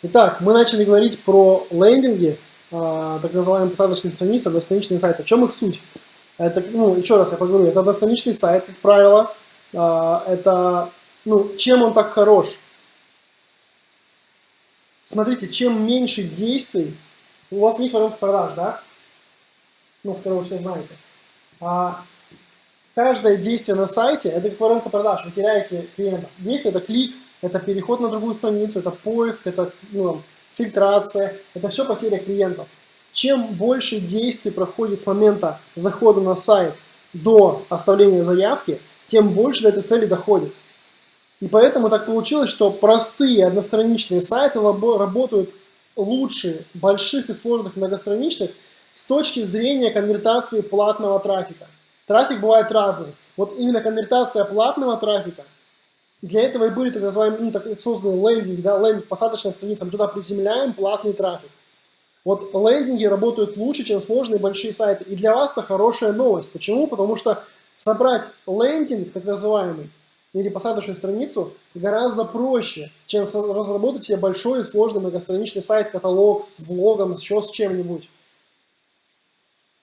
Итак, мы начали говорить про лендинги, э, так называемые посадочные страницы, одностраничные сайты. В чем их суть? Это, ну, еще раз я поговорю, это одностраничный сайт, как правило. Э, это, ну, чем он так хорош? Смотрите, чем меньше действий, у вас есть воронка продаж, да? Ну, которую вы все знаете. А каждое действие на сайте – это как воронка продаж, вы теряете клиента. Действие – это клик, это переход на другую страницу, это поиск, это ну, фильтрация, это все потеря клиентов. Чем больше действий проходит с момента захода на сайт до оставления заявки, тем больше до этой цели доходит. И поэтому так получилось, что простые одностраничные сайты работают лучше больших и сложных многостраничных с точки зрения конвертации платного трафика. Трафик бывает разный. Вот именно конвертация платного трафика – для этого и были так называемые, ну, так созданы лендинги, да, лендинг, посадочная страница, мы туда приземляем платный трафик. Вот лендинги работают лучше, чем сложные большие сайты. И для вас это хорошая новость. Почему? Потому что собрать лендинг, так называемый, или посадочную страницу гораздо проще, чем разработать себе большой и сложный многостраничный сайт, каталог с блогом, еще с чем-нибудь.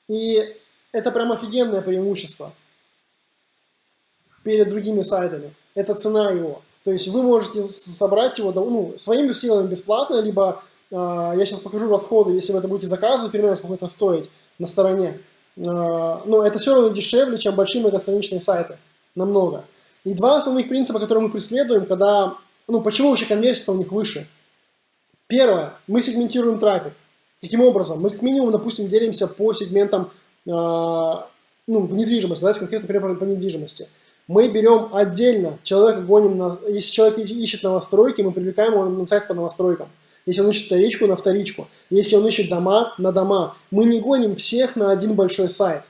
И это прям офигенное преимущество перед другими сайтами это цена его. То есть вы можете собрать его ну, своими силами бесплатно, либо э, я сейчас покажу расходы, если вы это будете заказывать, примерно сколько это стоит на стороне. Э, но это все равно дешевле, чем большие многостраничные сайты. Намного. И два основных принципа, которые мы преследуем, когда... Ну, почему вообще конверсия у них выше? Первое. Мы сегментируем трафик. Каким образом? Мы как минимум, допустим, делимся по сегментам э, ну, в недвижимости. Давайте конкретно пример по недвижимости мы берем отдельно, человека гоним, на, если человек ищет новостройки, мы привлекаем его на сайт по новостройкам. Если он ищет вторичку, на вторичку. Если он ищет дома, на дома. Мы не гоним всех на один большой сайт.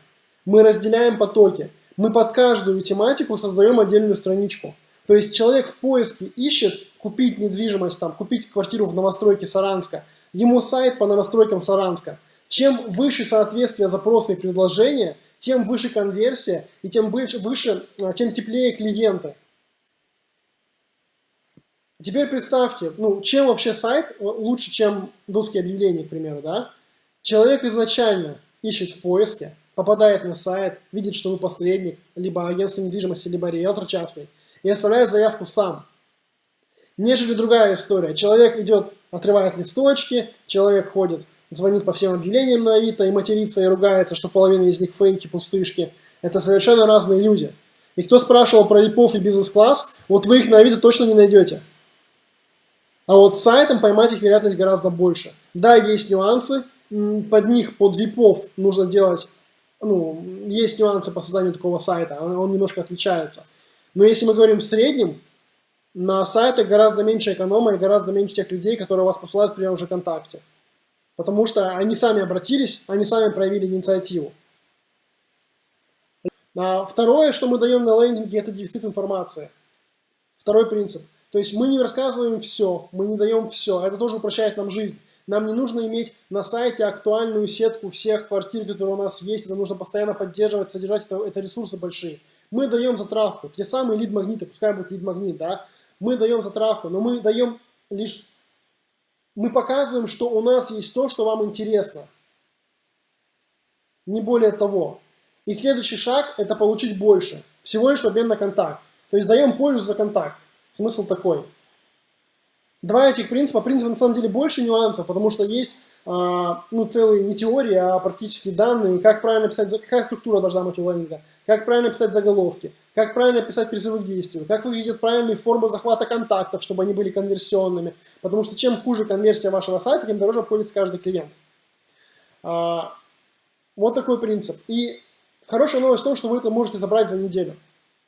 Мы разделяем потоки. Мы под каждую тематику создаем отдельную страничку. То есть человек в поиске ищет купить недвижимость, там, купить квартиру в новостройке Саранска. Ему сайт по новостройкам Саранска. Чем выше соответствие запроса и предложения, тем выше конверсия и тем выше, выше а, тем теплее клиенты. Теперь представьте, ну, чем вообще сайт лучше, чем доски объявлений, к примеру, да? Человек изначально ищет в поиске, попадает на сайт, видит, что вы посредник, либо агентство недвижимости, либо риэлтор частный, и оставляет заявку сам. Нежели другая история. Человек идет, отрывает листочки, человек ходит звонит по всем объявлениям на Авито и матерится и ругается, что половина из них фейки, пустышки. Это совершенно разные люди. И кто спрашивал про ВИПов и бизнес-класс, вот вы их на Авито точно не найдете. А вот с сайтом поймать их вероятность гораздо больше. Да, есть нюансы, под них, под ВИПов нужно делать, ну, есть нюансы по созданию такого сайта, он, немножко отличается. Но если мы говорим в среднем, на сайтах гораздо меньше эконома и гораздо меньше тех людей, которые вас посылают в первом же контакте. Потому что они сами обратились, они сами проявили инициативу. А второе, что мы даем на лендинге, это дефицит информации. Второй принцип. То есть мы не рассказываем все, мы не даем все. Это тоже упрощает нам жизнь. Нам не нужно иметь на сайте актуальную сетку всех квартир, которые у нас есть. Это нужно постоянно поддерживать, содержать. Это, это ресурсы большие. Мы даем затравку. Те самые лид-магниты, пускай будет лид-магнит, да. Мы даем затравку, но мы даем лишь мы показываем, что у нас есть то, что вам интересно. Не более того. И следующий шаг – это получить больше. Всего лишь в обмен на контакт. То есть даем пользу за контакт. Смысл такой. Два этих принципа. Принципа на самом деле больше нюансов, потому что есть а, ну, целые не теории, а практически данные, как правильно писать, какая структура должна быть у лендинга, как правильно писать заголовки, как правильно писать призывы к действию, как выглядят правильные формы захвата контактов, чтобы они были конверсионными, потому что чем хуже конверсия вашего сайта, тем дороже обходится каждый клиент. А, вот такой принцип. И хорошая новость в том, что вы это можете забрать за неделю.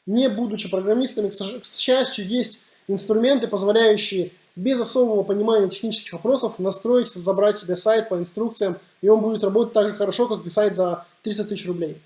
Не будучи программистами, к счастью, есть инструменты, позволяющие без особого понимания технических вопросов настроить, забрать себе сайт по инструкциям, и он будет работать так же хорошо, как и сайт за 300 тысяч рублей.